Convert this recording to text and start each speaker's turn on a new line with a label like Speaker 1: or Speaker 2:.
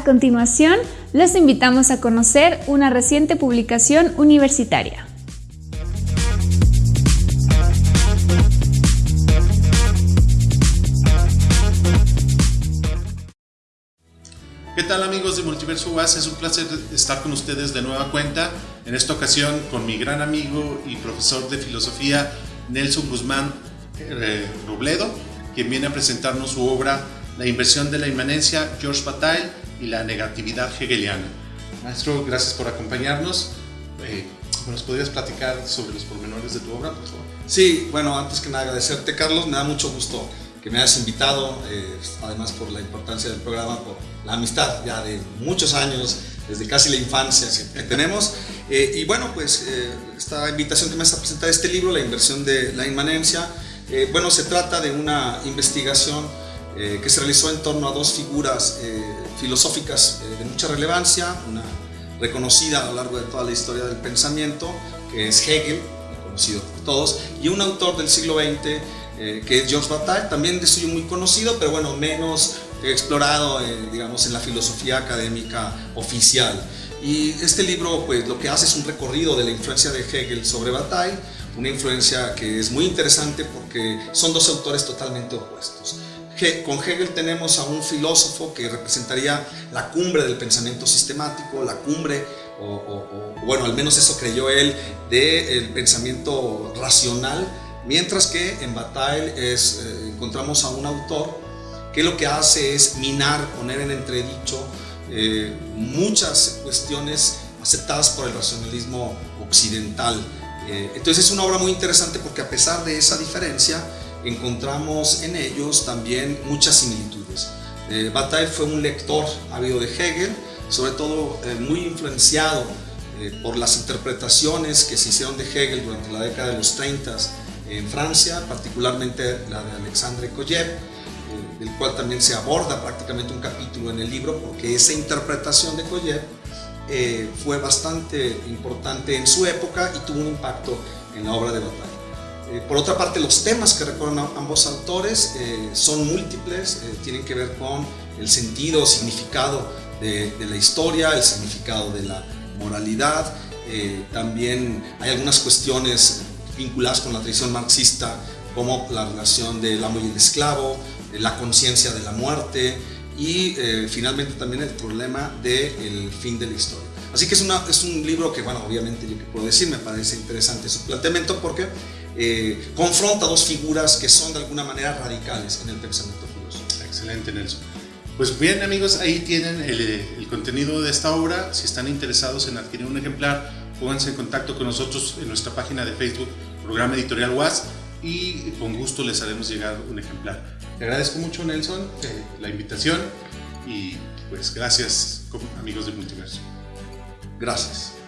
Speaker 1: A continuación, los invitamos a conocer una reciente publicación universitaria.
Speaker 2: ¿Qué tal amigos de Multiverso UAS? Es un placer estar con ustedes de nueva cuenta, en esta ocasión con mi gran amigo y profesor de filosofía Nelson Guzmán eh, Robledo, quien viene a presentarnos su obra La inversión de la inmanencia, George Bataille y la negatividad hegeliana. Maestro, gracias por acompañarnos. Eh, ¿Nos podrías platicar sobre los pormenores de tu obra, por favor?
Speaker 3: Sí, bueno, antes que nada agradecerte, Carlos, me da mucho gusto que me hayas invitado, eh, además por la importancia del programa, por la amistad ya de muchos años, desde casi la infancia que tenemos. Eh, y bueno, pues eh, esta invitación que me hace a presentar este libro, La inversión de la inmanencia, bueno, se trata de una investigación que se realizó en torno a dos figuras filosóficas de mucha relevancia, una reconocida a lo largo de toda la historia del pensamiento, que es Hegel, conocido por todos, y un autor del siglo XX eh, que es Georges Bataille, también de suyo muy conocido, pero bueno, menos explorado, eh, digamos, en la filosofía académica oficial. Y este libro, pues, lo que hace es un recorrido de la influencia de Hegel sobre Bataille, una influencia que es muy interesante porque son dos autores totalmente opuestos. Con Hegel tenemos a un filósofo que representaría la cumbre del pensamiento sistemático, la cumbre, o, bueno, al menos eso creyó él, del pensamiento racional, Mientras que en Bataille es, eh, encontramos a un autor que lo que hace es minar, poner en entredicho eh, muchas cuestiones aceptadas por el racionalismo occidental. Eh, entonces es una obra muy interesante porque a pesar de esa diferencia, encontramos en ellos también muchas similitudes. Bataille fue un lector ávido de Hegel, sobre todo muy influenciado por las interpretaciones que se hicieron de Hegel durante la década de los 30 en Francia, particularmente la de Alexandre Koyev, eh, del cual también se aborda prácticamente un capítulo en el libro, porque esa interpretación de Koyev eh, fue bastante importante en su época y tuvo un impacto en la obra de Bataille. Eh, por otra parte, los temas que recorren ambos autores son múltiples, tienen que ver con el sentido, significado de, de, la historia, el significado de la moralidad, también hay algunas cuestiones vinculadas con la tradición marxista, como la relación del amo y el esclavo, la conciencia de la muerte y eh, finalmente también el problema del fin de la historia. Así que es, una, es un libro que, bueno, obviamente yo que puedo decir, me parece interesante su planteamiento porque eh, confronta dos figuras que son de alguna manera radicales en el pensamiento filosófico.
Speaker 2: Excelente, Nelson. Pues bien amigos, ahí tienen el, el contenido de esta obra. Si están interesados en adquirir un ejemplar, pónganse en contacto con nosotros en nuestra página de Facebook programa editorial WAS y con gusto les haremos llegar un ejemplar. Te agradezco mucho Nelson eh, la invitación y pues gracias amigos de Multiverso.
Speaker 3: Gracias.